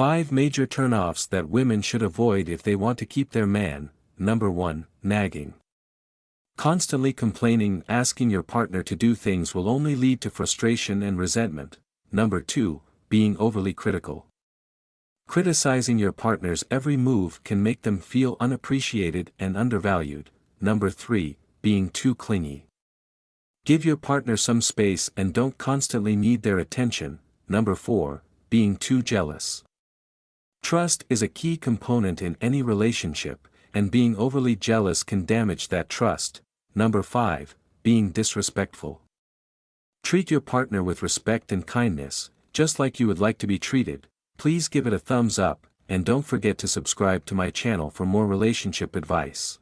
5 major turnoffs that women should avoid if they want to keep their man. Number 1, nagging. Constantly complaining, asking your partner to do things will only lead to frustration and resentment. Number 2, being overly critical. Criticizing your partner's every move can make them feel unappreciated and undervalued. Number 3, being too clingy. Give your partner some space and don't constantly need their attention. Number 4, being too jealous. Trust is a key component in any relationship, and being overly jealous can damage that trust. Number 5, being disrespectful. Treat your partner with respect and kindness, just like you would like to be treated. Please give it a thumbs up, and don't forget to subscribe to my channel for more relationship advice.